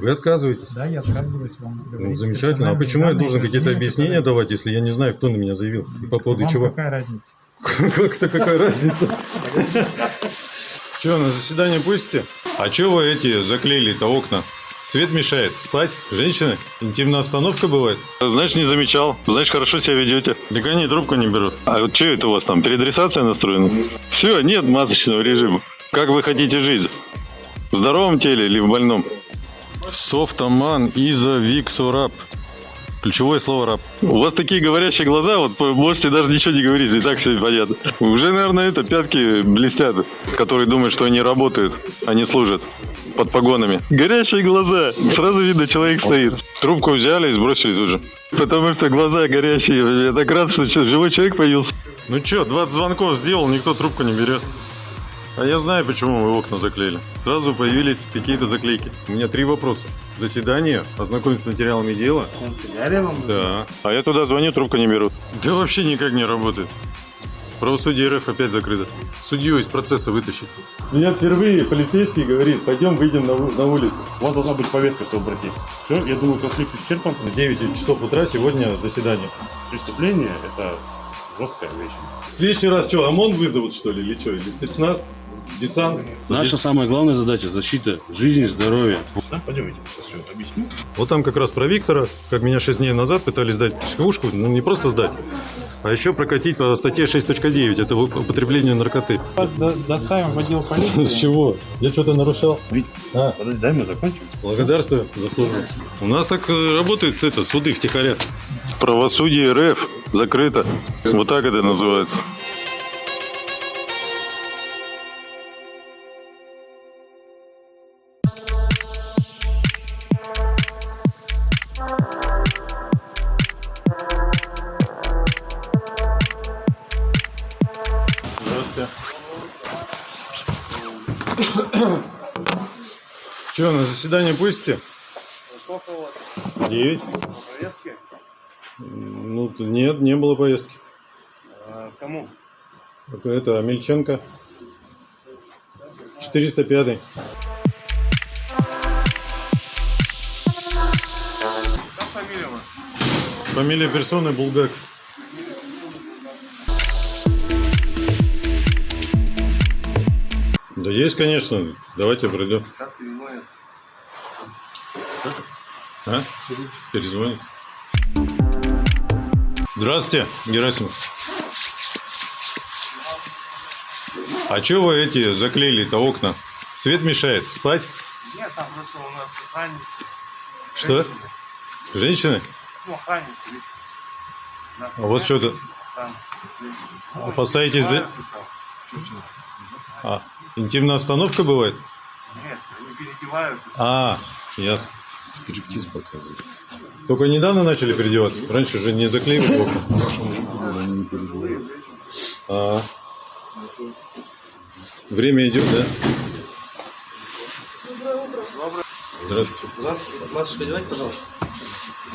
Вы отказываетесь? Да, я отказываюсь вам Ну, замечательно. А почему я должен какие-то объяснения которые- давать, если я не знаю, кто на меня заявил? И по поводу Вам чего? какая разница? Как-то какая разница? Че, на заседание пустите? А че вы эти заклеили-то окна? Свет мешает. Спать? Женщины? Интимная остановка бывает? Значит, не замечал. Значит, хорошо себя ведете. Так они трубку не берут. А вот что это у вас там, переадресация настроена? Все, нет масочного режима. Как вы хотите жить? В здоровом теле или в больном? Софтоман, Иза, Виксурап. Ключевое слово раб. У вас такие говорящие глаза, вот можете даже ничего не говорить, и так все понятно. Уже, наверное, это пятки блестят, которые думают, что они работают, они служат под погонами. Горящие глаза. Сразу видно, человек стоит. Трубку взяли и сбросили тут же. Потому что глаза горящие. Я так рад, что сейчас живой человек появился. Ну чё, 20 звонков сделал, никто трубку не берет. А я знаю, почему вы окна заклеили. Сразу появились какие-то заклейки. У меня три вопроса. Заседание, ознакомиться с материалами дела. Канцелярия вам? Да. А я туда звоню, трубку не берут. Да вообще никак не работает. Правосудие РФ опять закрыто. Судью из процесса вытащить. Меня впервые полицейский говорит, пойдем выйдем на, на улицу. У вас должна быть повестка, чтобы обратить. Все, я думаю, конфликт исчерпан. В 9 часов утра сегодня заседание. Преступление – это жесткая вещь. В следующий раз что, ОМОН вызовут что ли, или что? Или спецназ? Десант? Наша самая главная задача – защита жизни, здоровья. Да? Пойдемте, сейчас все объясню. Вот там как раз про Виктора, как меня 6 дней назад пытались сдать психушку, ну не просто сдать, а еще прокатить по статье 6.9, это употребление наркоты. Вас до- доставим в отдел полиции. С чего? Я что-то нарушал? Вить, А. подожди, дай мне закончить. Благодарствую за службу. У нас так э, работают это, суды втихаря. Правосудие РФ закрыто. Вот так это называется. Здравствуйте. Че, на заседание пустите? Сколько у вас Девять. Ну, нет, не было поездки. А, кому? Это, это Амельченко. 405. Как фамилия ваша? Фамилия персоны Булгак. Да есть, конечно. Давайте пройдем. Как переводят? А? Перезвонит. Здравствуйте, Герасимов. А что вы эти заклеили-то окна? Свет мешает. Спать? Нет, там просто у нас охранницы. Что? Женщины? Ну. Да, А у вас что-то... Опасаетесь за... А, интимная остановка бывает? Нет, они переодеваются. А, ясно. Стриптиз показывают. Только недавно начали переодеваться? Раньше же не заклеивали окна. А. Время идет, да? Здравствуйте. Масочку одевайте, пожалуйста.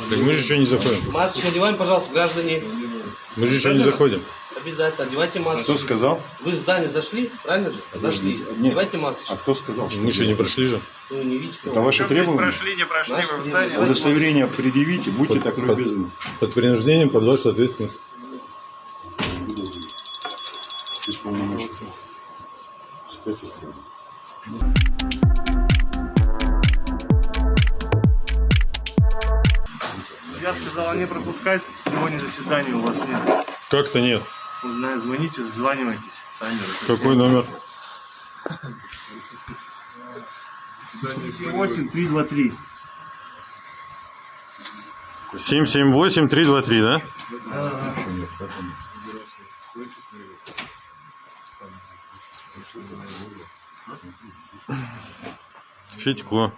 Так мы же еще не заходим. Масочку одеваем, пожалуйста, граждане. Мы же еще не заходим. Обязательно одевайте масочку. Кто сказал? Вы в здание зашли, правильно же? Зашли. Нет. Одевайте масочку. А кто сказал, что Мы еще не прошли же. Ну, не видите, Это ваши требования? прошли, не прошли, Наши вы в требования. здание. Удостоверение предъявите, будьте Под- так под- любезны. Под принуждением, под вашу ответственность. Исполномочия. Я сказал не пропускать. Сегодня заседания у вас нет. Как-то нет. Звоните, званивайтесь. Какой номер? 8 3 2 3. 778-323, да? Федько.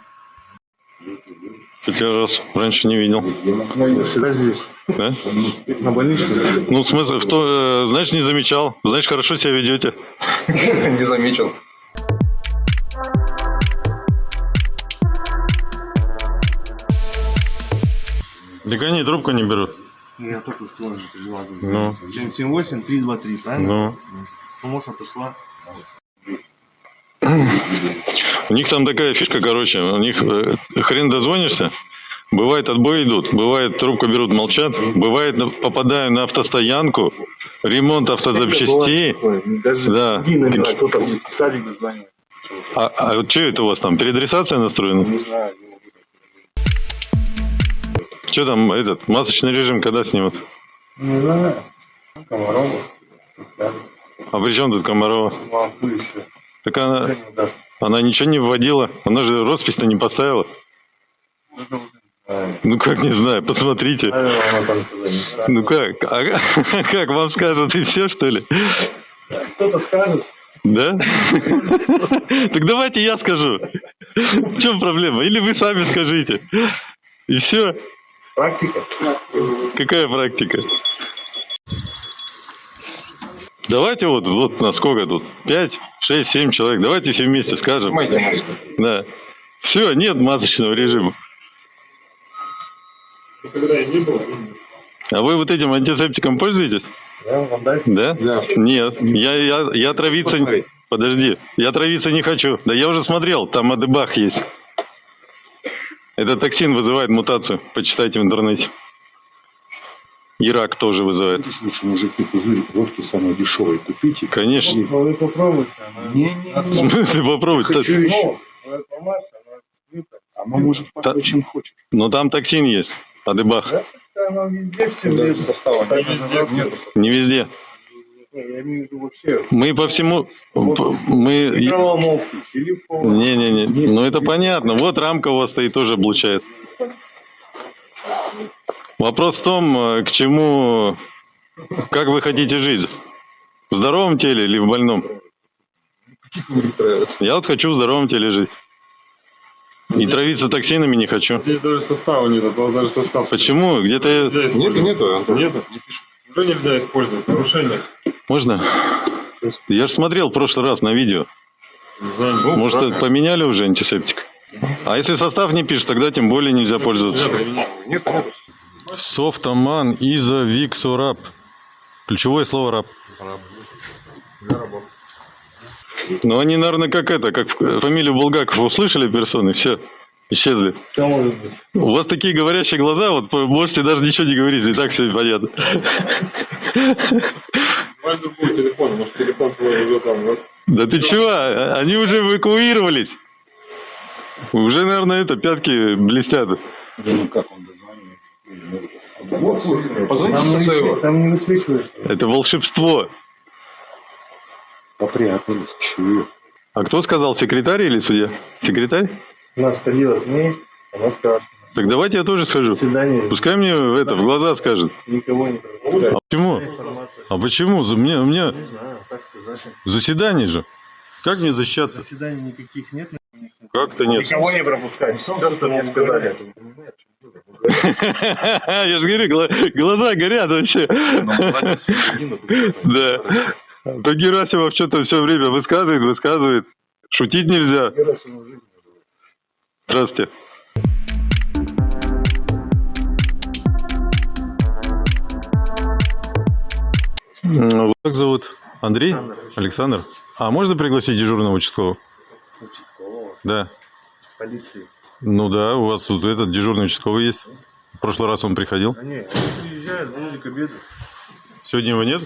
Хотя раз раньше не видел. Всегда здесь. Да? На больничном? Ну, в смысле, в то, э, значит, не замечал. Значит, хорошо себя ведете. Не заметил. Так они трубку не берут. Я только что же перевел. Ну. 778 323, правильно? Ну. Ну, может, отошла. У них там такая фишка, короче, у них э, хрен дозвонишься. Бывает отбой идут, бывает трубку берут, молчат, бывает на- попадаю на автостоянку, ремонт автозапчастей. Да. А, а вот что это у вас там, переадресация настроена? Не знаю. Что там, этот, масочный режим когда снимут? Не знаю. Комарова. А при чем тут Комарова? Так она, она ничего не вводила, она же роспись-то не поставила. Ну как не знаю, посмотрите. Ну как? А как вам скажут и все, что ли? Кто-то скажет. Да? Так давайте я скажу. В чем проблема? Или вы сами скажите. И все. Практика. Какая практика? Давайте вот, вот на сколько тут? Пять, шесть, семь человек. Давайте все вместе скажем. Да. Все, нет масочного режима. А вы вот этим антисептиком пользуетесь? Да? Нет. Я, я, я травиться... Подожди. Я травиться не хочу. Да я уже смотрел, там адебах есть. Этот токсин вызывает мутацию. Почитайте в интернете. И рак тоже вызывает. Слушай, мужики, пузырик водки самый дешевый купите. Конечно. Ну, вы попробуйте. она- В смысле попробовать? Хочу еще. Ну, это масса, она открыта. Она может Та- чем хочешь. Но там токсин есть. Так называется. Не везде. Не, Я имею в виду вообще. Мы по всему... Мы... Не-не-не. Ну это понятно. Вот рамка у вас стоит, тоже облучает. Вопрос в том, э, к чему... Как вы хотите жить? В здоровом теле или в больном? Я вот хочу в здоровом теле жить. И травиться токсинами не хочу. Здесь даже состава нет, а то даже состав. Почему? Где-то... я- Нету? Нету. Уже нельзя использовать. Нарушение. Можно? Я же смотрел в прошлый раз на видео. Может, поменяли уже антисептик? А если состав не пишет, тогда тем более нельзя пользоваться. Софтоман, Иза, Виксураб. Ключевое слово раб. Ну, они, наверное, как это, как фамилию Булгаков услышали персоны, все, исчезли. У вас такие говорящие глаза, вот можете даже ничего не говорить, и так все понятно. Возьми любой телефон, может телефон твой уже там, вот. Да ты чего? А- Они уже эвакуировались. Уже, наверное, это, пятки блестят. Ну как он не, высвечивается- там не высвечивается. Это волшебство. Попрятались. Чего? А кто сказал, секретарь или судья? Секретарь? У нас ходила с ней, она скажет. Так давайте я тоже схожу. Пускай мне в это, в глаза скажет. Никого не. А почему? А почему? За- Мне, мне Не знаю, так сказать. заседание же. Как мне защищаться? Заседаний никаких нет. Как-то нет. Никого не пропускать. Все, что мне сказали. Я же говорю, гла- глаза горят вообще. Да. То Герасимов что-то все время высказывает, высказывает. Шутить нельзя. Здравствуйте. Как зовут? Андрей? Александр. А можно пригласить дежурного участкового? Участкового. Да. Полиции. Ну да, у вас вот этот дежурный участковый есть. В прошлый раз он приходил. А не, они приезжают ближе к обеду. Сегодня его нет?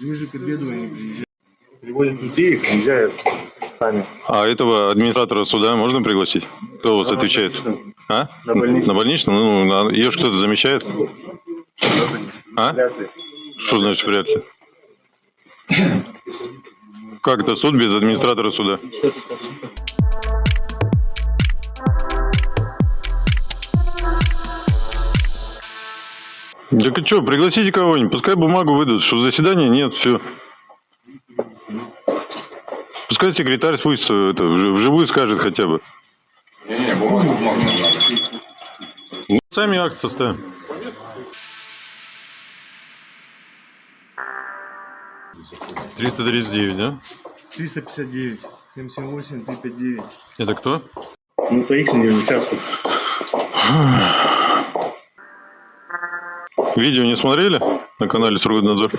Ближе к обеду они приезжают. Приводят людей и приезжают сами. А этого администратора суда можно пригласить? Кто у вас отвечает? А? На больничном. На больничном? Ну, на- ее ж кто-то замечает? А? Что значит вряд ли? Как это суд без администратора суда? Так и что, пригласите кого-нибудь, пускай бумагу выдадут, что заседания нет, все. Пускай секретарь пусть э, это, вж- вживую скажет хотя бы. Сами акт составим. Триста тридцать девять, да? 359, 778, 359. Это кто? Ну, то их не участвуют. Видео не смотрели на канале Сургутнадзор?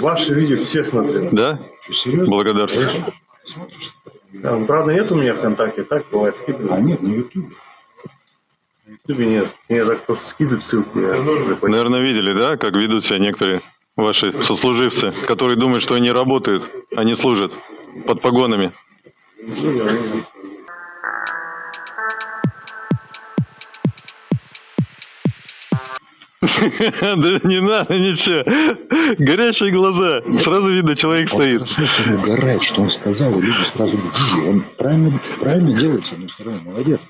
Ваши видео все смотрели. Да? Благодарствую. Да, ну, правда, нет у меня ВКонтакте, так бывает скидывают. А нет, на Ютубе. На Ютубе нет. Мне так просто скидывают ссылки. Я. Наверное, видели, да, как ведут себя некоторые ваши сослуживцы, которые думают, что они работают, а не служат под погонами. Да не надо ничего. Горящие глаза. Сразу видно, человек стоит. Он угорает, что он сказал, люди сразу он правильно, правильно делает, с одной стороны, молодец.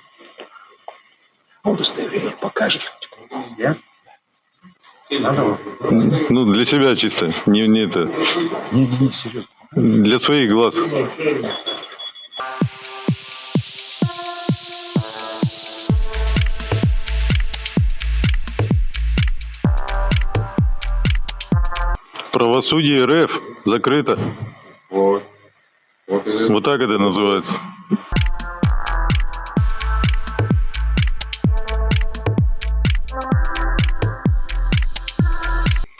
А удостоверение покажешь. Я? Ну, для себя чисто. Не, не это. Не, не, не, серьезно. Для своих глаз. Правосудие РФ закрыто. Вот. Вот так это называется.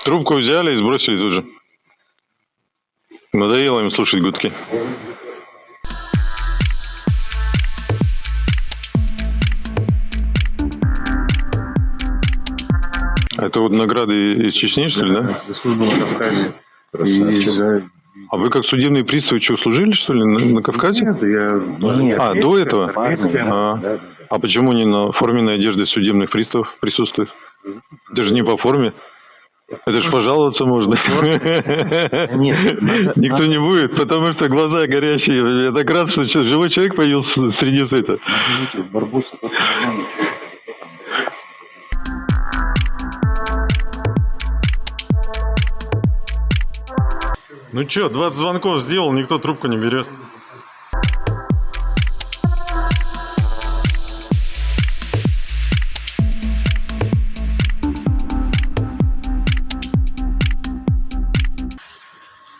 Трубку взяли и сбросили тут же. Надоело им слушать гудки. Это вот награды из Чечни, что ли, да? За службу на Кавказе. И- А вы как судебный пристав что, служили, что ли, на, на Кавказе? Нет, я... Нет. А, до этого? А, Да, да, а почему не на форменной одежде судебных приставов присутствует? Это же не по форме. Это ж пожаловаться можно. Нет, Никто не будет, потому что глаза горящие. Я так рад, что живой человек появился среди света. Ну чё, 20 звонков сделал, никто трубку не берет.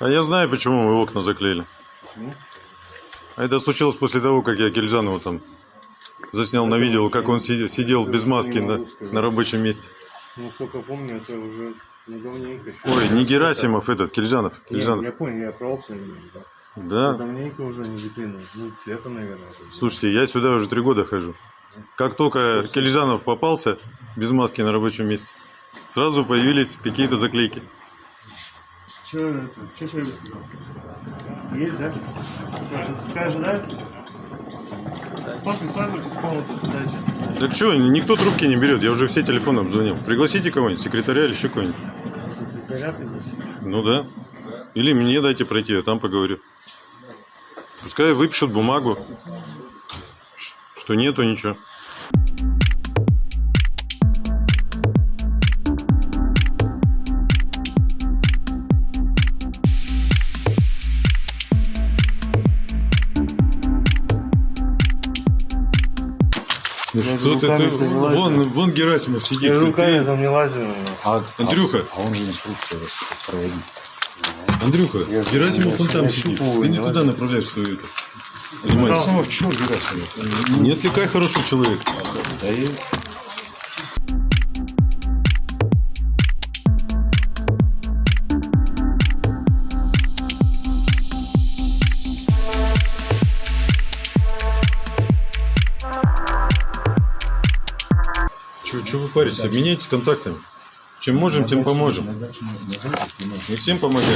А я знаю, почему мы окна заклеили. А это случилось после того, как я Кельзанову там заснял на видео, как он си- сидел без маски на, на рабочем месте. Насколько помню, это уже не давненько. Ой, не Герасимов этот, Кельзанов. Кельзанов. я понял, я про опцию да. Да. Давненько уже не заклинил. Ну, цвета, наверное. это. Слушайте, я сюда уже три года хожу. Как только Кельжанов попался без маски на рабочем месте, сразу появились какие-то заклейки. Че это? Че Шерби сказал? Есть, да? Что, какая ожидается? Присаживайтесь в комнату, задача. Так что, никто трубки не берет, я уже все телефоны обзвонил. Пригласите кого-нибудь, секретаря или еще кого-нибудь. Секретаря пригласить. Ну да. Или мне дайте пройти, я там поговорю. Пускай выпишут бумагу, что нету ничего. Что ты, ты- не вон, вон Герасимов сидит. Я ты- руками ты- там не лазю. А, Андрюха, а он же инструкцию раз проводит. Андрюха, Я- Герасимов я он там сидит. Ты не никуда лазил. направляешь свою это. Внимание. Герасимов, чё Герасимов? Не отвлекай хороший человек. Да и... Чего, вы паритесь? Обменяйтесь контактами. Чем можем, тем поможем. Мы всем помогаем.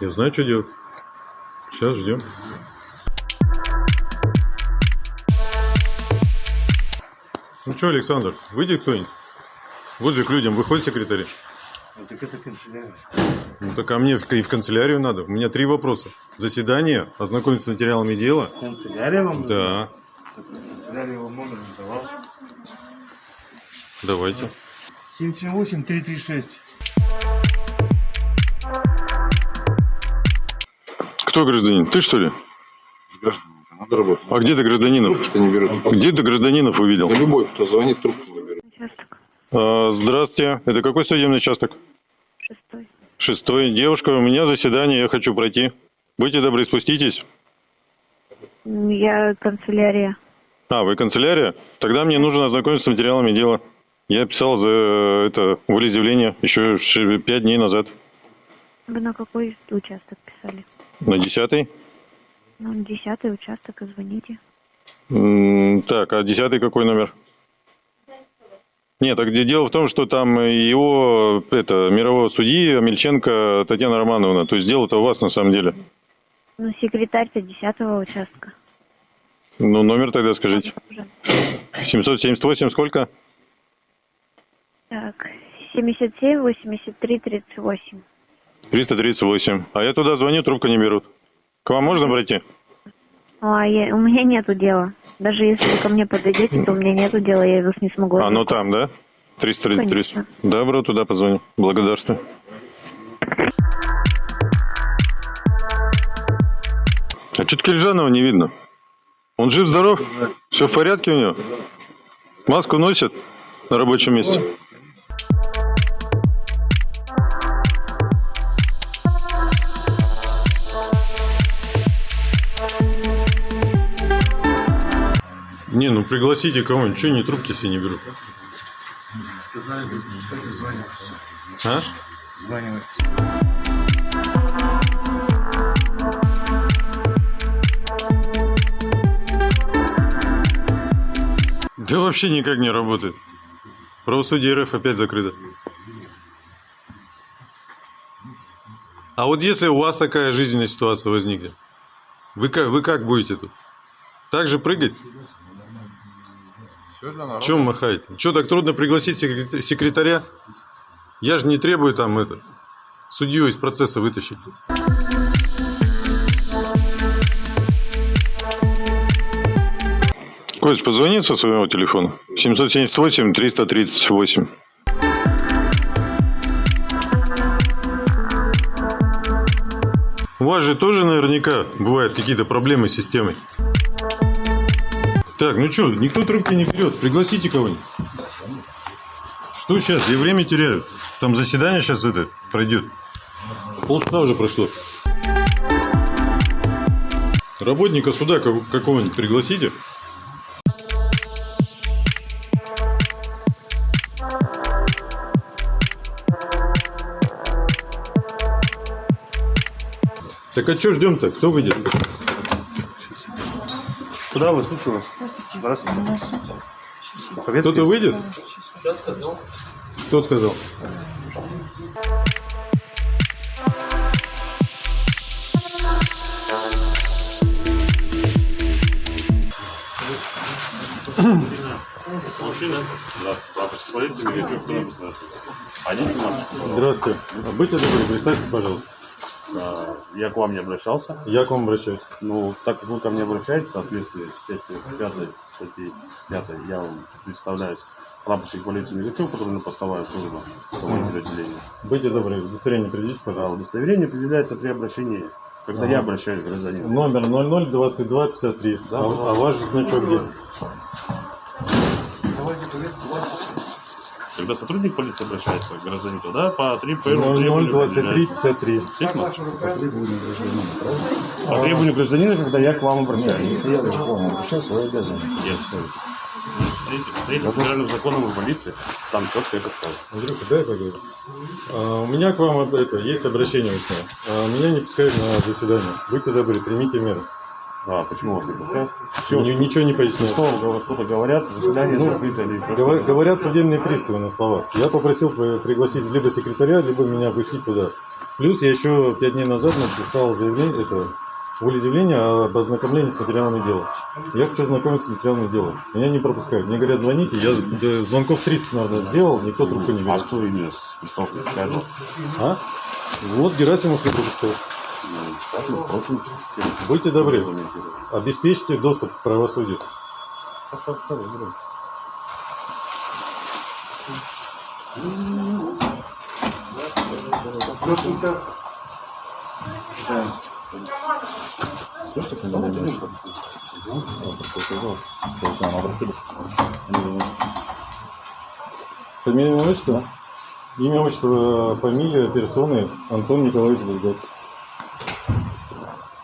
Я знаю, что делать. Сейчас ждем. Ну что, Александр, выйдет кто-нибудь? Вот же к людям выходит секретарь. Ну, так это канцелярия. Ну так а мне и в канцелярию надо. У меня три вопроса. Заседание, ознакомиться с материалами дела. Канцелярия вам? Да, Канцелярия вам номер не давал. давайте. 778-336. Кто гражданин? Ты что ли? Надо работать. А где ты гражданинов? Не берут? Где ты гражданинов увидел? Да любой, кто звонит, трубку не берет. А, здравствуйте. Это какой судебный участок? Шестой. Шестой. Девушка, у меня заседание, я хочу пройти. Будьте добры, спуститесь. М, Я канцелярия. А, вы канцелярия? Тогда мне нужно ознакомиться с материалами дела. Я писал за э, это волеизъявление еще пять дней назад. Вы на какой участок писали? На десятый. Ну, десятый участок, и звоните. Так, а десятый какой номер? Нет, так где дело в том, что там его, это, мирового судьи Мельченко Татьяна Романовна. То есть дело-то у вас на самом деле. Ну, секретарь-то десятого участка. Ну, номер тогда скажите. Уже. 778 сколько? Так, 77, 83, 38. 338. А я туда звоню, трубку не берут. К вам можно пройти? А я, у меня нету дела. Даже если вы ко мне подойдете, то у меня нету дела, я вас не смогу. А, ну там, да? 333. Конечно. Добро, туда позвоню. Благодарствую. А что-то Киржанова не видно. Он жив-здоров? Все в порядке у него? Маску носит на рабочем месте? Не, ну пригласите кого-нибудь. Че они трубки все не берут? А? Да вообще никак не работает. Правосудие РФ опять закрыто. А вот если у вас такая жизненная ситуация возникнет, вы как, вы как будете тут? Так же прыгать? Чем махаете? Что, так трудно пригласить секрет- секретаря? Я же не требую там это, судью из процесса вытащить. Кость, позвони со своего телефона. 778 338. У вас же тоже наверняка бывают какие-то проблемы с системой. Так, ну что, никто трубки не берет. Пригласите кого-нибудь. Что сейчас? Я время теряю. Там заседание сейчас это пройдет. Полчаса уже прошло. Работника суда ка- какого-нибудь пригласите. Так а что ждем-то? Кто выйдет? Куда вы? Слушаю вас. Здравствуйте. Советский? Кто-то выйдет? Что сказал? Кто сказал? Здравствуйте. Будьте добры, представьтесь, пожалуйста. Я к вам не обращался. Я к вам обращаюсь. Ну, так как вы ко мне обращаетесь, в соответствии с частью 5 статьи 5, я вам представляюсь прапорщик полиции Мизачев, который на постовая служба командир отделения. Будьте добры, удостоверение предъявите, А пожалуйста. удостоверение определяется при обращении, когда я обращаюсь к гражданину. Номер 002253. Да, а, а ваш значок где? Когда сотрудник полиции обращается к гражданину, тогда по три первому требованию 002353. определяется. По требованию гражданина, когда я к вам обращаюсь. Если я даже к вам обращаюсь, вы обязаны. Я спорю. Третьим, третьим федеральным законом о полиции там четко это сказано. Андрюха, дай поговорю. А, у меня к вам это, есть обращение устное. А, меня не пускают на заседание. Будьте добры, примите меры. А, почему вас не пускают? Ни- ничего не поясняют. Что что-то говорят, заседание закрыто или еще Говор-? Говорят судебные приставы на словах. Я попросил при- пригласить либо секретаря, либо меня пустить туда. Плюс я еще пять дней назад написал заявление, это волеизъявление об ознакомлении с материалами дела. Я хочу ознакомиться с материалами дела. Меня не пропускают. Мне говорят, звоните. Я звонков 30, наверное, сделал, никто трубку не А берет. кто именно с вас? А? Вот Герасимов не пропускал. Будьте добры, обеспечьте доступ к правосудию. Фамилия, имя, отчество? Фамилия, персоны Антон Николаевич Булгак.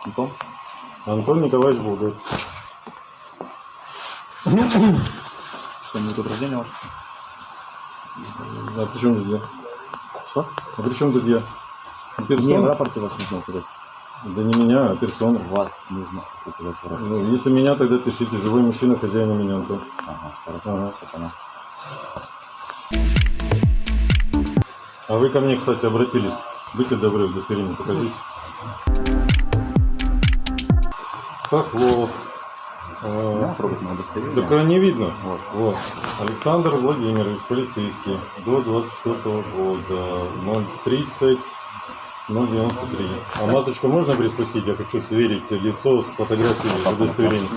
Антон? Антон Николаевич Булгак. Что-нибудь год рождения ваш? А при чем тут я? Что? А при чем тут я? Персона? рапорте вас нужно указать. Да не меня, а персона. Вас нужно указать в рапорте. Ну, если меня, тогда пишите. Живой мужчина, хозяин у меня. Антон. Ага, хорошо. Ага. Пацана. А вы ко мне, кстати, обратились. Будьте добры, удостоверение покажите. Хохлов. А, на удостоверение. Так а не видно. Вот, вот. Александр Владимирович, полицейский, до 24 года, 030 093. А масочку можно приспустить? Я хочу сверить лицо с фотографией удостоверения.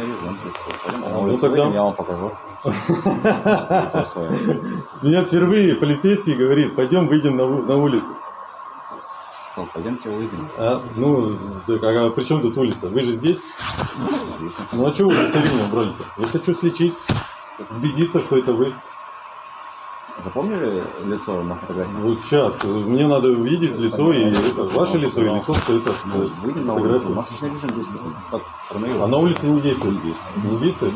Ну, тогда- Я вам покажу. Меня впервые полицейский говорит, пойдем выйдем на улицу. Ну, Пойдемте выйдем. А, ну, так, а при чем тут улица? Вы же здесь? Ну а что вы удостоверение броните? Я хочу слечить, убедиться, что это вы. Запомнили лицо на фотографии? Вот сейчас, мне надо увидеть лицо и это, ваше лицо и лицо, что это Ну, выйдем на улицу. Масочный режим действует. Как. А на улице не действует? Не действует. Не действует?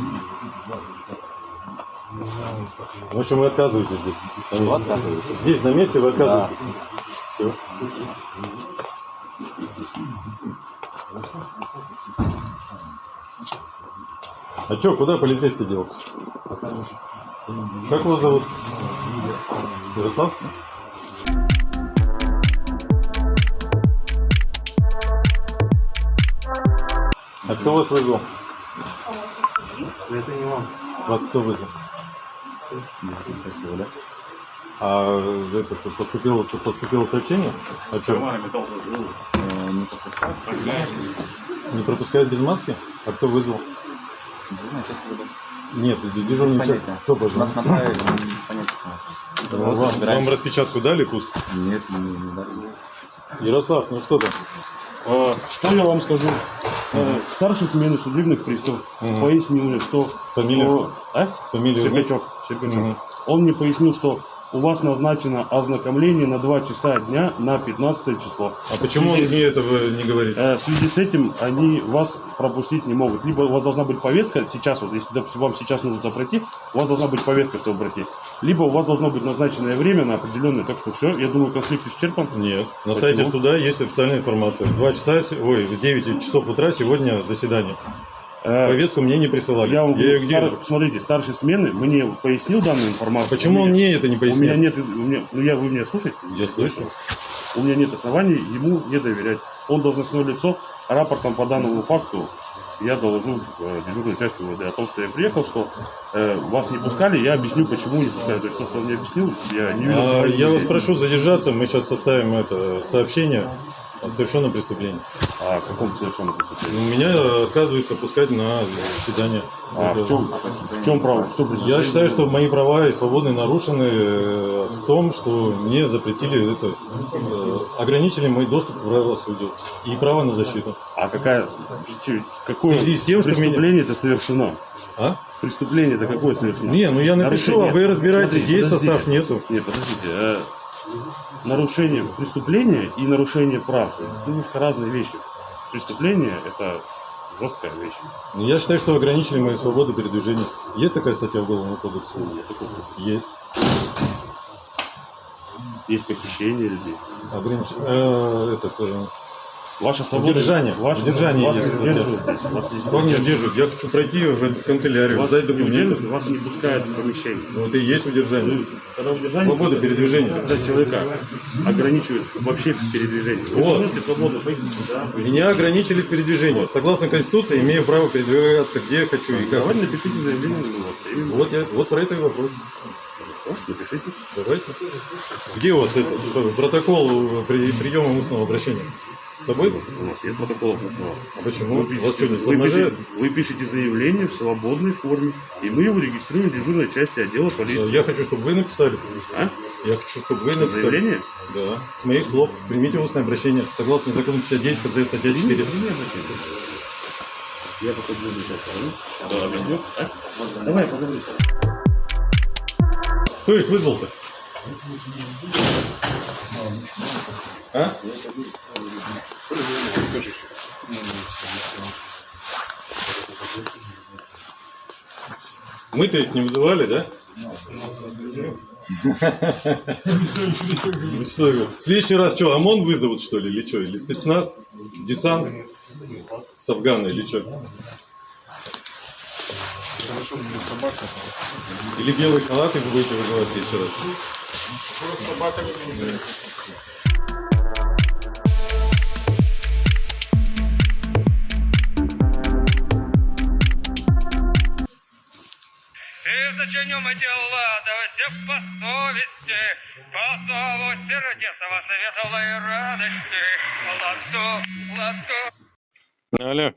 В общем, вы отказываетесь здесь. Вы отказываетесь? Здесь, на месте вы отказываетесь. Все. А что, куда полицейский делся? Как вас зовут? Ярослав? А кто вас вызвал? Это не вам. Вас кто вызвал? Да? А это поступило, поступило сообщение? А что? Э, Не пропускают. Без маски? А кто вызвал? Не знаю, сейчас буду. Нет, Без дежурный час. понятия. Кто Нас позвонил? направили, но без понятия. Вам, вам Собираемся. распечатку дали, Куст? Нет, не, не дали. Ярослав, ну что там? А, Что я вам скажу? Э, Старший смены судебных приставов Мгм. пояснил мне, что... Фамилия? О, а? Фамилию Серпачев. Серпачев. Мгм. Он мне пояснил, что у вас назначено ознакомление на 2 часа дня на 15 число. А почему он мне этого не говорит? Э, В связи с этим они вас пропустить не могут. Либо у вас должна быть повестка сейчас, вот если допустим, вам сейчас нужно туда пройти, у вас должна быть повестка, чтобы пройти. Либо у вас должно быть назначенное время на определенное. Так что все, я думаю, конфликт исчерпан. Нет. На Почему? сайте суда есть официальная информация. В 2 часа, ой, в 9 часов утра сегодня заседание. Э, Повестку мне не присылали. Я вам её говорю, стар- смотрите, старший смены мне пояснил данную информацию. Почему У он мне это не У пояснил? меня нет, у меня, ну я, вы меня слушаете? Я слышу. У меня нет оснований ему не доверять. Он должностное лицо, рапортом по данному факту я доложу э, дежурной части УВД о том, что я приехал, что э, вас не пускали, я объясню, почему не пускали. То есть то, что он мне объяснил, я не видел. А, я вас прошу задержаться, мы сейчас составим это сообщение о совершенном преступлении. А в каком совершенно преступлении? Меня отказываются пускать на заседание. А Это- в чем, в чем право? Что преступление? Я считаю, что мои права и свободы нарушены э, в том, что мне запретили это, э, ограничили мой доступ к правосудию и право на защиту. А какая, какое В с тем, что преступление это совершено? А? Преступление это какое совершено? Не, ну я напишу, Нарушение. а вы разбираетесь, Смотрите, есть подождите. состав, нету. Нет, подождите. э, нарушение преступления и нарушение прав это немножко разные вещи. Преступление это жесткая вещь. Ну, Я считаю, что ограничили мои свободы передвижения. Есть такая статья в Уголовном кодексе? Есть. Есть похищение людей. Огранич- э, этот, э, Ваша свобода. Удержание. Ваша, Удержание вас не здесь. Вас не не держат? Я хочу пройти в канцелярию, Вас не документы. удерживают, вас не пускают в помещение. Вот и есть удержание. Ну, Когда удержание, Свобода передвижения. Когда человека ограничивают вообще в передвижении. Вот. туда, пойти. Меня ограничили в передвижении. Согласно Конституции, имею право передвигаться где хочу и как Давайте напишите заявление. ну, вот. Вот, я, вот про это и вопрос. Хорошо, напишите. Давайте. Где у вас это, протокол при, приема устного обращения? С собой? У нас нет протоколов устного. А почему? Вы У вас что, не пишете, вы, пишете, вы пишете заявление в свободной форме, и мы его регистрируем в дежурной части отдела полиции. Я хочу, чтобы вы написали. А? Я хочу, чтобы вы написали. Заявление? Да. С моих слов. Примите устное обращение. Согласно закону 59 ФЗ статья 4. Я пока буду сейчас говорю. Да, объясню. А? Давай, поговори. Кто их вызвал-то? А? Мы-то их не вызывали, да? Ну что, в следующий раз что, ОМОН вызовут, что ли, или что? Или спецназ? Десант? С Афгана или что? Или белые халаты будете вызывать в следующий раз? И зачинем дела, да все по совести, по зову сердца во светлой радости. Ладу, ладу. Алло.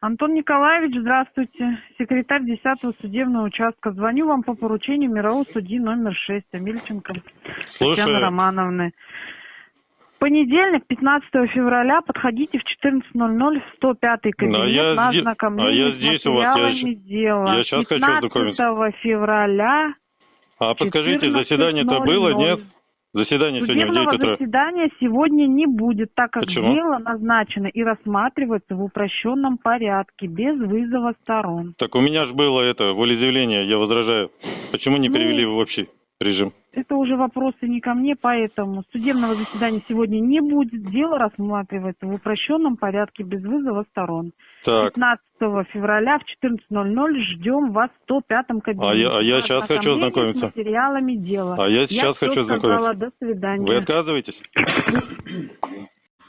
Антон Николаевич, здравствуйте. Секретарь 10-го судебного участка. Звоню вам по поручению мирового судьи номер 6 Амельченко Слушаю. Татьяны Романовны. Понедельник, 15 февраля, подходите в 14.00 в 105 кабинет А я на зде- ознакомление а я с здесь у вас, я дела. я хочу 15 ознакомиться. февраля А подскажите, заседание-то было, 14:00. нет? Заседание сегодня в 9 Судебного утра. заседания сегодня не будет, так как Почему? дело назначено и рассматривается в упрощенном порядке, без вызова сторон. Так у меня же было это, волеизъявление, я возражаю. Почему не Ну, перевели в общий режим? Это уже вопросы не ко мне, поэтому судебного заседания сегодня не будет. Дело рассматривается в упрощенном порядке, без вызова сторон. Так, 15 февраля в 14.00 ждем вас в 105 кабинете. А я- а я щас хочу ознакомиться. С материалами дела. А я сейчас всё хочу сказала, ознакомиться. До свидания. вы отказываетесь?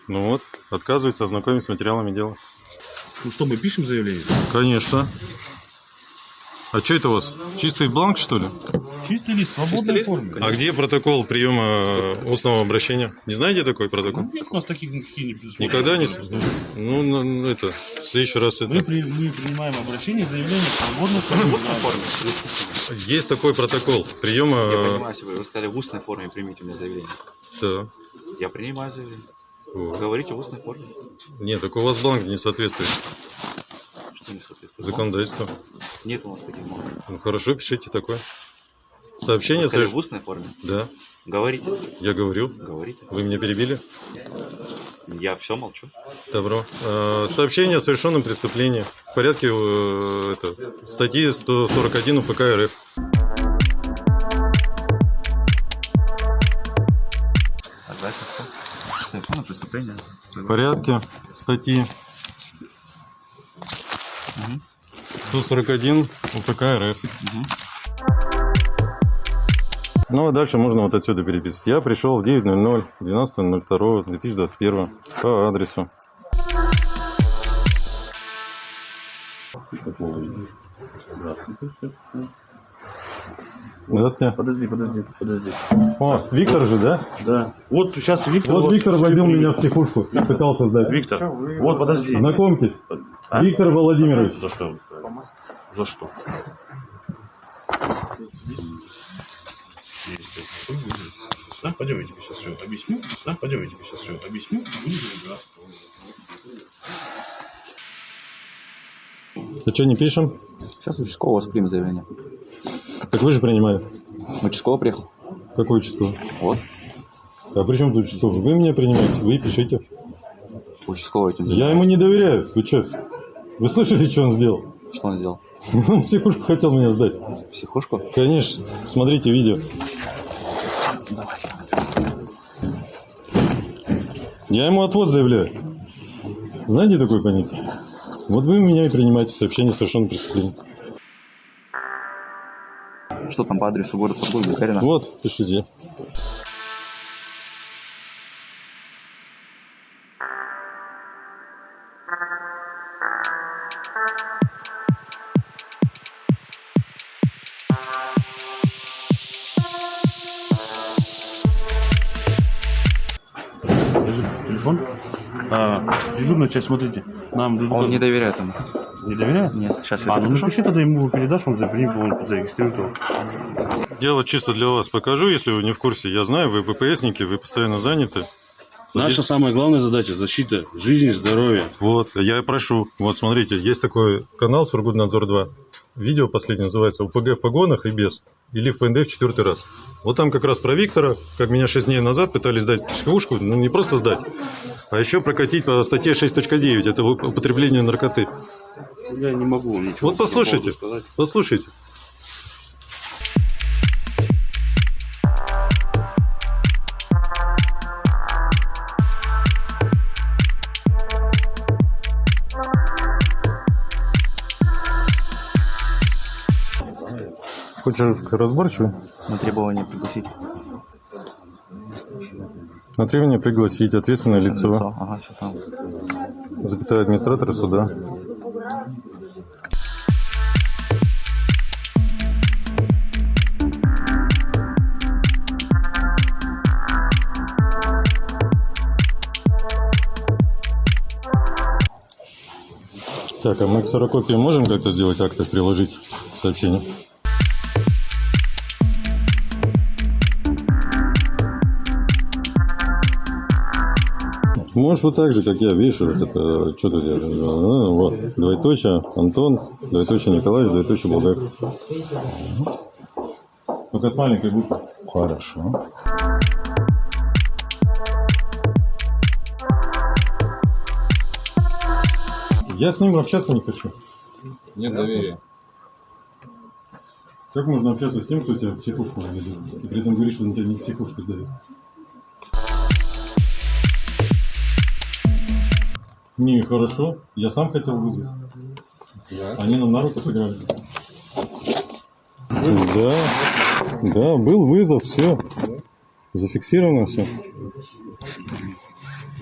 Ну вот, отказывается ознакомиться с материалами дела. Ну что, мы пишем заявление? Конечно. А что это у вас? Чистый бланк, что ли? Чистый лист, в свободной форме. А где протокол приема э, устного обращения? Не знаете такой протокол? Нет у нас таких никаких не предусмотрено. Никогда не... Ну, ну, ну, это, в следующий раз это... Мы, при- мы принимаем обращение, заявление в свободной форме. Есть такой протокол приема... Я э, понимаю, если вы, вы сказали в устной форме примите у меня заявление. Да. Я принимаю заявление. Вот. Говорите в устной форме. Нет, так у вас бланк не соответствует Что не соответствует. законодательству. Нет у нас таких бланков. Ну хорошо, пишите такое. Сообщение... Сказали в устной форме. Да, Говорите. я говорю. Говорите. Вы меня перебили? Я все молчу. Добро. Э, Сообщение о совершенном преступлении в порядке э, это, статьи 141 УПК РФ. Телефонное преступление. В порядке статьи 141 УПК РФ. Ну, а дальше можно вот отсюда переписывать. Я пришел в 9.00, 12.02.2021 по адресу. Здравствуйте. Подожди, подожди, подожди. О, Виктор же, да? Да. Вот сейчас Виктор... Вот Виктор возил меня в психушку и пытался сдать. Виктор, вот подожди. Знакомьтесь, А? Виктор Владимирович. За что? За что? Да, пойдем, я тебе сейчас все объясню. Да, пойдем, я тебе сейчас все объясню. А что, не пишем? Сейчас участковый у вас примет заявление. Так вы же принимали. Участковый приехал. Какой участковый? Вот. А при чем тут участковый? Вы меня принимаете, вы пишите. Участковый этим Я ему не доверяю. Вы что? Вы слышали, что он сделал? Что он сделал? Он психушку хотел меня сдать. Психушку? Конечно. Смотрите видео. Я ему отвод заявляю. Знаете такое понятие? Вот вы меня и принимаете в сообщении о совершенном преступлении. Что там по адресу город Сургут, Гагарина? Вот, пишите. Телефон? А, дежурная часть, смотрите. Нам Он не доверяет ему. Не доверяет? Нет, сейчас я А, ну напиши тогда ему передашь, он запримет, он зарегистрирует его. Дело чисто для вас покажу, если вы не в курсе. Я знаю, вы ППСники, вы постоянно заняты. Наша самая главная задача – защита жизни и здоровья. Вот, я и прошу. Вот, смотрите, есть такой канал Сургутнадзор 2. Видео последнее называется «УПГ в погонах и без». Или в ПНД в четвертый раз. Вот там как раз про Виктора, как меня 6 дней назад пытались сдать психушку, ну не просто сдать, а еще прокатить по статье 6.9, это употребление наркоты. Я не могу ничего. Вот послушайте, послушайте. Хочешь разборчивый? На требования пригласить. На требование пригласить ответственное лицо, Лицо. Ага, запятая администратора суда. Так, а мы к ксерокопии можем как-то сделать акты, приложить сообщение? Можешь вот так же, как я, видишь, вот это, что тут ну, вот, двоеточие, Антон, двоеточие Николай, двоеточие Булгаков. Только с маленькой буквы. Хорошо. Я с ним общаться не хочу. Нет доверия. Как можно общаться с тем, кто тебя в психушку заведет, и при этом говорит, что он тебя не в психушку сдает? Не, хорошо. Я сам хотел вызвать. Да. Они нам на руку сыграли. Да, да, был вызов, все. Зафиксировано все.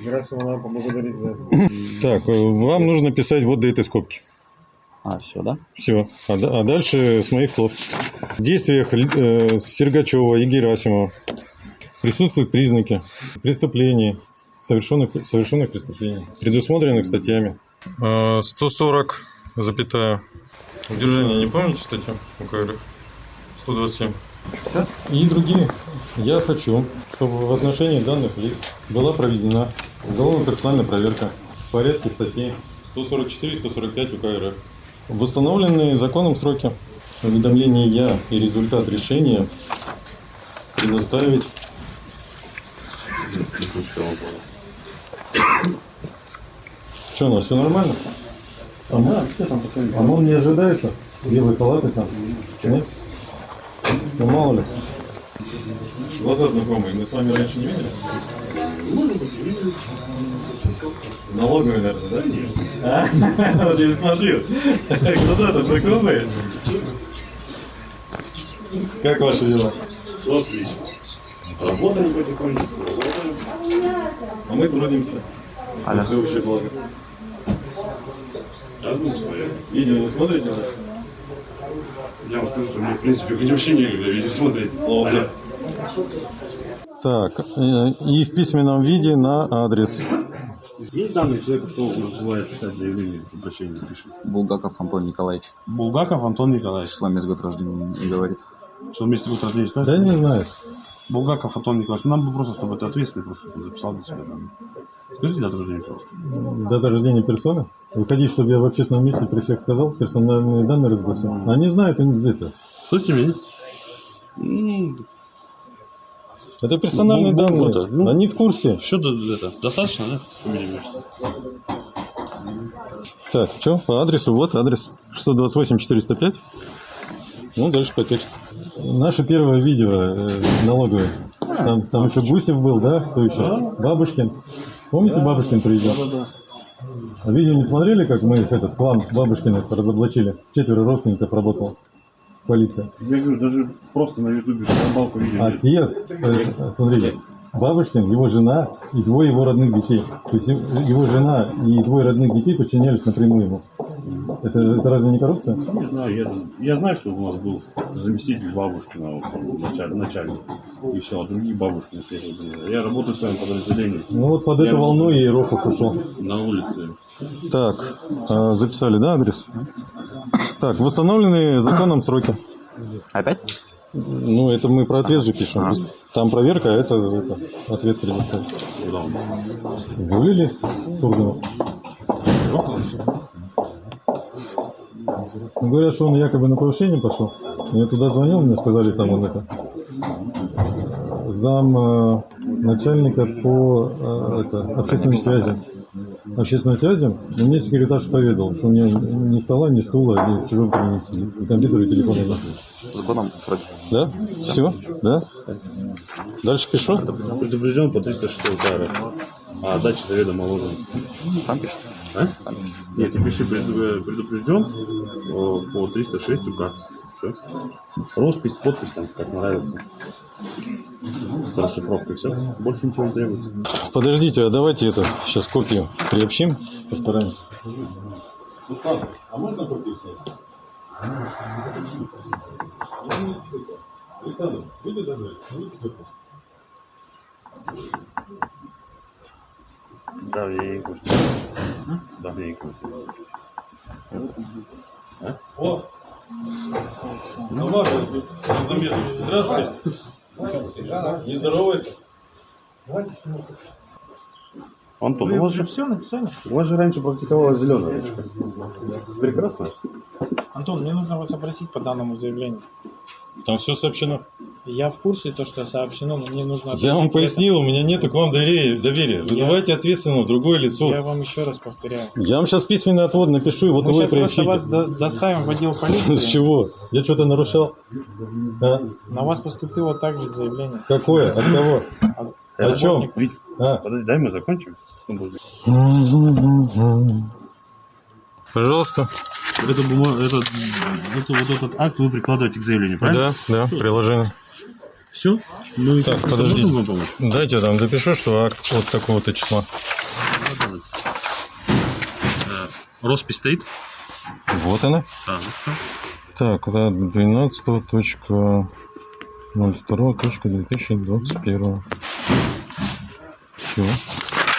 Герасимова надо поблагодарить за это. Так, э, вам нужно писать вот до этой скобки. А, все, да? Все. А, а дальше с моих слов. В действиях э, Сергачева и Герасимова присутствуют признаки преступлений, совершенных, совершенных преступлений, предусмотренных статьями. 140, запятая. Удержание, не помните статью УК РФ? 127. И другие. Я хочу, чтобы в отношении данных лиц была проведена уголовно-процессуальная проверка в порядке статей 144 и 145 УК РФ. В установленные законом сроки уведомления и результат решения предоставить Что, у нас все нормально? А ОМОН не ожидается? Белые халаты там? Нет? Ну мало ли. Глаза знакомые, мы с вами раньше не виделись? Налоговые, наверное, да? А? Вот я смотрю. Глаза-то знакомые. Как ваши дела? Отлично. Работаем потихоньку. А мы трудимся. Алло. Все вообще благо. Одну свою. Видео не смотрите? Я вам скажу, что мне, в принципе, хоть вообще некогда видео смотреть. Так, э, и в письменном виде на адрес. Есть данные человека, кто называет писать заявление, обращение пишет? Булгаков Антон Николаевич. Булгаков Антон Николаевич. Число месяц год рождения не говорит. Что вместе год рождения Да скажет? не знаю. Булгаков Антон Николаевич. Нам бы просто, чтобы это ответственный просто записал для себя данные. Скажите дату рождения, пожалуйста. Дата рождения персоны. Вы хотите, чтобы я в общественном месте при всех сказал, персональные данные разгласил? Они знают, они это. Что с ними? М, Это персональные Ну, ну, данные. это, ну. Они в курсе. Все это, достаточно, да? Так, что? По адресу, вот адрес. 628 405. Ну, дальше по тексту. Наше первое видео э, налоговое. Там, там еще Гусев был, да? Кто еще? Бабушкин. Помните, Бабушкин приезжал? А видео не смотрели, как мы их, этот клан Бабушкиных разоблачили? Четверо родственников работало. Полиция. Я говорю, даже просто на ютубе балку видео. Отец, э, смотрите, Бабушкин, его жена и двое его родных детей. То есть его жена и двое родных детей подчинялись напрямую ему. Это, это разве не коррупция? Не знаю, я, я знаю, что у нас был заместитель Бабушкина, началь- начальник, и все, а другие всякие были. Я работаю в своем подразделении. Ну вот под эту Я волну и Рохов ушел. На улице. Так, а, записали, да, адрес? Так, восстановленные законом сроки. Опять? Ну, это мы про ответ же пишем. А. Там проверка, а это, это ответ предоставить. Вывели Сурганов? Ну, говорят, что он якобы на повышение пошел. Я туда звонил, мне сказали, там он это зам э, начальника по э, это, общественным связям. Общественным связям, и мне секретарь поведал, что у меня ни стола, ни стула, ни чего принесли. И компьютер, и телефон нет. Законом сроки. Да? Все? Да? Дальше пишу? Предупрежден по 306 КР. А дача заведомо ложен. Сам пишет? А? Нет, ты пиши преду- предупрежден э, по 306 УК. Все. Роспись, подпись, там, как нравится. С расшифровкой все. Больше ничего не требуется. Подождите, а давайте это сейчас копию приобщим, постараемся. А можно копию снять? Александр, выйди даже. Да, я не кушаю. Да, я не кушаю. А? О! Тамара, здравствуйте. Не здоровается? Антон, у вас же все написали? У вас же раньше практиковалась зеленая речка. Прекрасно. Антон, мне нужно вас опросить по данному заявлению. Там все сообщено. Я в курсе, то, что сообщено, но мне нужно... Я вам пояснил, у меня нет к вам доверия. доверия. Вызывайте ответственного, другое лицо. Я вам еще раз повторяю. Я вам сейчас письменный отвод напишу, и вот Мы вы сейчас просто приобщите. вас до- доставим в отдел С полиции. чего? Я что-то нарушал? А? На вас поступило также заявление. Какое? От кого? О чем? А. подожди, дай мы закончим. Пожалуйста. Это, бума... это, это вот этот акт вы прикладываете к заявлению, правильно? Да, да, приложение. Все? Ну и Так, помочь? Дайте я там допишу, что акт вот такого-то числа. Э, Роспись стоит? Вот она. А, ну все. Так, да, 12 точка 02 точка 2021. Все,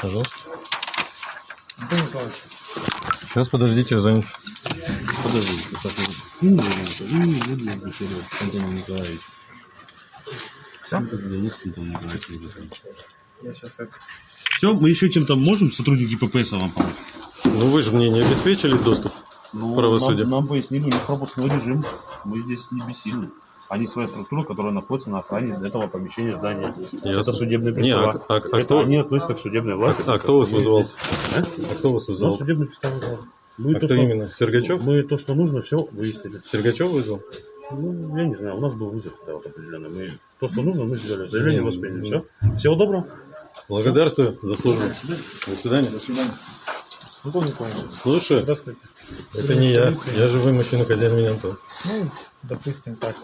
пожалуйста. Антон Николаевич, Сейчас подождите, занят. Подожди, сейчас я- Ну, ну, Антон Николаевич. Антон Николаевич. я сейчас это... Все, мы еще чем-то можем сотрудники ППС вам помочь? Ну вы же мне не обеспечили доступ Ну, к правосудию. Нам, нам пояснили, у них пропускной режим. Мы здесь не бессильны. Они своя структура, которая находится на охране этого помещения здания. Это Ясно. судебные Не, пристава. а- а- а Это кто- они относятся к судебной власти. А кто вас вызвал? А? А кто вас Ну, вызвал? судебный пристав вызвал. Мы А то, кто что- именно? Сергачев? Мы то, что нужно, все выяснили. Сергачев вызвал? Ну, я не знаю, у нас был вызов да, вот определенный. Мы то, что нужно, мы сделали. Заявление Не, восприняли. Все. Всего доброго. Благодарствую за службу. До свидания. До свидания. Антон Николаевич, Слушаю. здравствуйте. Это не я. Я живой мужчина, хозяин меня Антон. Ну, допустим так.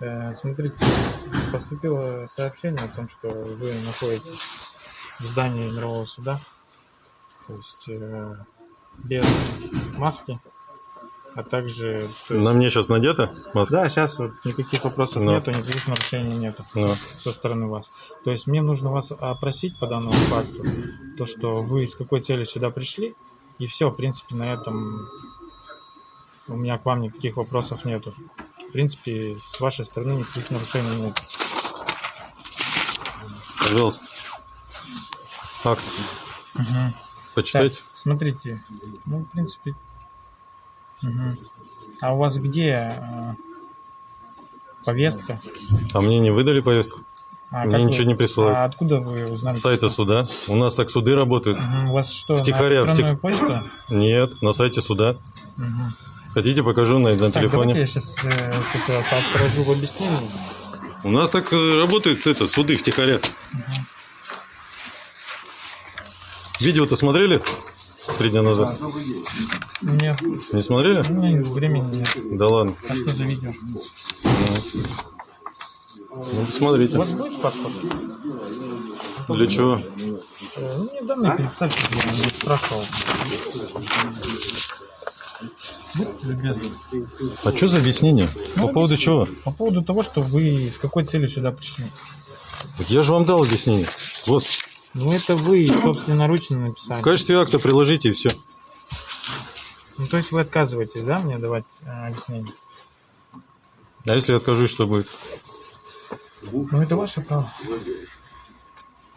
Э, Смотрите, поступило сообщение о том, что вы находитесь в здании мирового суда, то есть э, без маски, а также... есть- На мне сейчас надета маска? Да, сейчас вот никаких вопросов Ну. нету, никаких нарушений нету Ну. со стороны вас. То есть мне нужно вас опросить по данному факту, то, что вы с какой целью сюда пришли, и все, в принципе, на этом у меня к вам никаких вопросов нету. В принципе, с вашей стороны никаких нарушений нет. Пожалуйста. Акт. Мгм. Почитайте. Так, смотрите, ну, в принципе... мгм. А у вас где э, повестка? А мне не выдали повестку? А мне как вы- ничего не присылают. А откуда вы узнали? С сайта суда. У нас так суды работают. Мгм, У вас что, Втихаря, на электронную втих- почту? Нет, на сайте суда. Мгм. Хотите, покажу на, на Так, телефоне. я сейчас отправлю в объяснение. У нас так э, работают это, суды втихаря. Видео-то смотрели три дня назад? Нет. Не смотрели? Меня времени нет. Да ладно. А что за видео? Ну, посмотрите. У вас будет паспорт? Для чего? Э, Ну, мне данные переписать, я не спрашивал. А что за объяснение? Ну, По поводу чего? По поводу того, что вы с какой целью сюда пришли. Так Я же вам дал объяснение. Вот. Ну, это вы собственноручно написали. В качестве акта приложите и все. Ну, то есть вы отказываетесь, да, мне давать э, объяснение? А если я откажусь, что будет? Ну, это ваше право.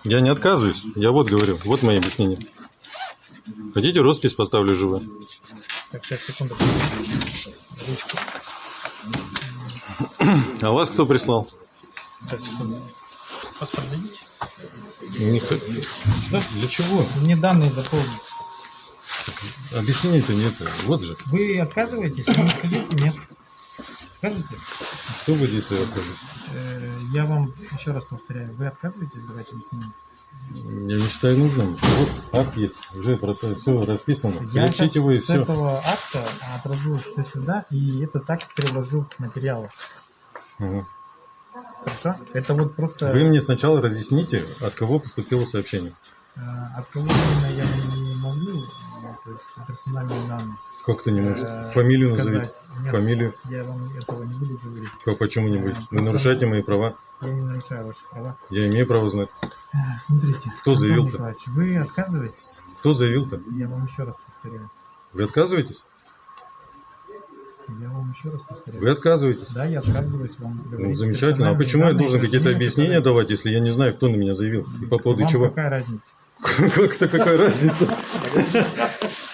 Я не отказываюсь. Я вот говорю. Вот мои объяснения. Хотите, роспись поставлю живую? Так, сейчас, секунду. Ручку. А вас кто прислал? Сейчас, секунду. Паспорт дадите? Х- Да? Для чего? Мне данные дополнить. Объяснений-то нет. Вот же. Вы отказываетесь? Вы скажите нет. Скажите? Кто будет отказывать? Э, Я вам еще раз повторяю, вы отказываетесь давать объяснение? Я не считаю нужным. Вот акт есть, уже все расписано. Я вы и с все. этого акта отражу все сюда, и этот акт переложу в материалы. Хорошо? Это вот просто... Вы мне сначала разъясните, от кого поступило сообщение. э, От кого именно я не могу, э, то есть персональные данные. Как ты не можешь? э, Фамилию сказать. назовите. Нет, Фамилию. Я вам этого не буду говорить. Как, почему-нибудь. Вы нарушаете мои права. Я не нарушаю ваши права. Я имею право знать. Э, Смотрите. Кто заявил-то? Вы отказываетесь? Кто заявил-то? Я вам еще раз повторяю. Вы отказываетесь? Я вам еще раз повторяю. Вы отказываетесь? Да, я отказываюсь вам Ну, говорить замечательно. А почему я должен какие-то которые- объяснения давать, если я не знаю, кто на меня заявил? И по поводу Вам чего? какая разница? Как-то какая разница?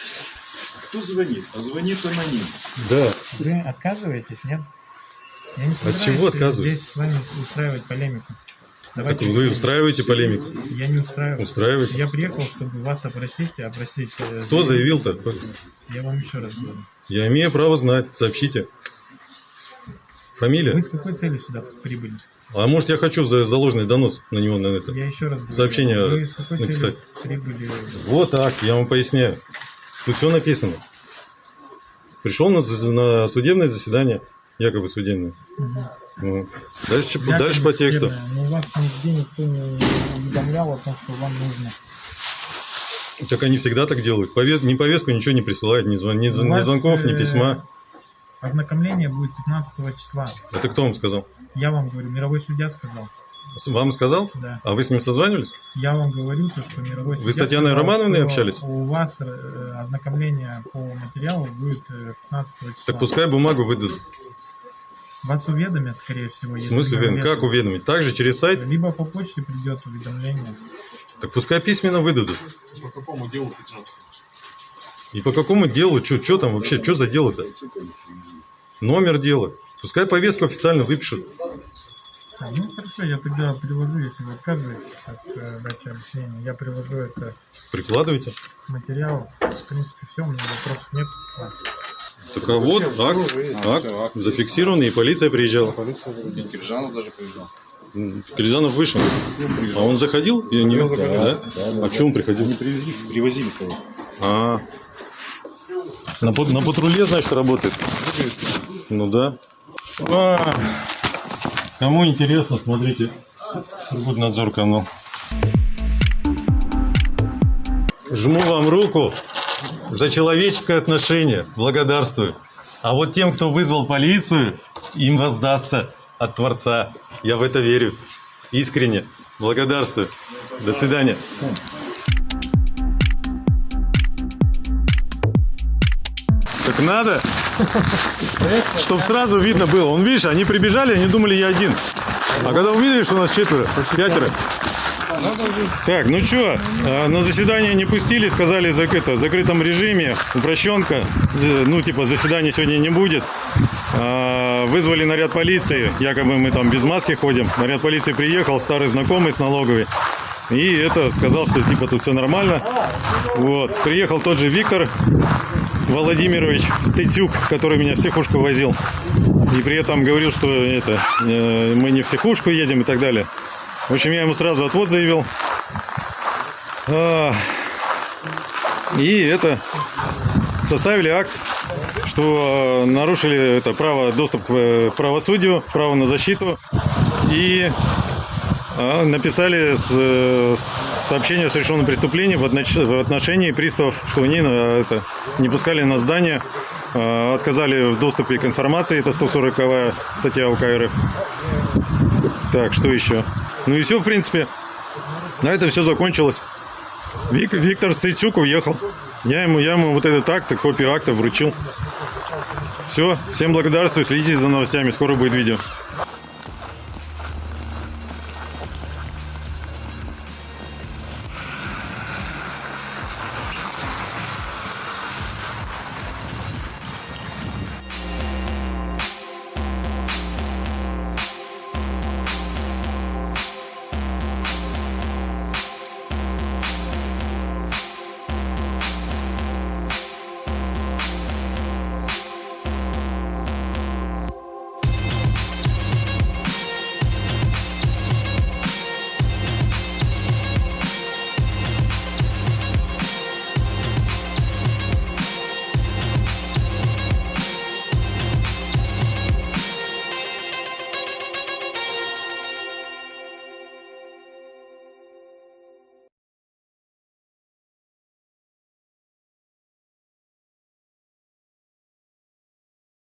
Кто звонит? А звонит аноним. Да. Вы отказываетесь, нет? Я не От чего отказываюсь? здесь с вами устраивать полемику. Так Давайте вы устраиваете полемику? Я не устраиваю. Устраиваете? Я приехал, чтобы вас опросить, и опросить. э, Кто заявил-то? Я вам еще раз говорю. Я имею право знать. Сообщите. Фамилия? Вы с какой целью сюда прибыли? А может я хочу за заложенный донос на него на это? Я еще раз говорю. Сообщение Вы с какой написать. целью прибыли? Вот так, я вам поясняю. Тут все написано. Пришел на, на судебное заседание, якобы судебное. Мгм. Ну, Дальше, Якобы дальше по тексту. судебное. Но вас нигде никто не уведомлял о том, что вам нужно. Так они всегда так делают. Повес... Ни повестку, ничего не присылают, ни, звон... ни, ни звонков, ни э, письма. Ознакомление будет 15 числа. Это кто вам сказал? Я вам говорю, мировой судья сказал. Вам сказал? Да. А вы с ним созванивались? Я вам говорю, то, что мировой Вы с Татьяной Романовной общались? У вас э, ознакомление по материалу будет э, 15 числа. Так пускай бумагу выдадут. Вас уведомят, скорее всего. В смысле, Вен, как уведомить? Также через сайт? Либо по почте придет уведомление. Так пускай письменно выдадут. По какому делу 15? И по какому делу? Что там вообще? Что за дело-то? Номер дела. Пускай повестку официально выпишут. А, ну хорошо, я тогда приложу, если вы отказываетесь от э, дачи объяснения, я приложу это Прикладывайте. к материалу. В принципе, все, у меня вопросов нет. Так а вот акт, акт зафиксированный, и полиция приезжала. Киржанов даже приезжал. Киржанов вышел. А он заходил? Я не видел. заходил. Да? Да, да. А что он приходил? Они привезли, привозили кого. А, на, на патруле, значит, работает? Ну да. А, кому интересно, смотрите. Надзор канал. Жму вам руку за человеческое отношение. Благодарствую. А вот тем, кто вызвал полицию, им воздастся от Творца. Я в это верю. Искренне. Благодарствую. До свидания. Так надо, чтобы сразу видно было. Он, видишь, они прибежали, они думали, я один. А когда увидели, что у нас четверо, пятеро. Так, ну что, на заседание не пустили, сказали это, в закрытом режиме, упрощенка, ну типа заседания сегодня не будет. А, Вызвали наряд полиции, якобы мы там без маски ходим. Наряд полиции приехал, старый знакомый с налоговой. И это сказал, что типа тут все нормально. Вот. Приехал тот же Виктор Владимирович Стыцюк, который меня в психушку возил. И при этом говорил, что это э, мы не в психушку едем и так далее. В общем, я ему сразу отвод заявил. А, И это составили акт, что э, нарушили это право доступ к э, правосудию, право на защиту и а, написали с- э, с- сообщение о совершенном преступлении в отнош- в отношении приставов, что они э, это, не пускали на здание, э, отказали в доступе к информации, это 140 статья УК РФ. Так, что еще? Ну и все, в принципе. На этом все закончилось. Вик- Виктор Стыцюк уехал. Я ему, я ему вот этот акт, копию акта вручил. Все, всем благодарствую, следите за новостями, скоро будет видео.